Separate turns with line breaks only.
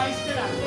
敗してた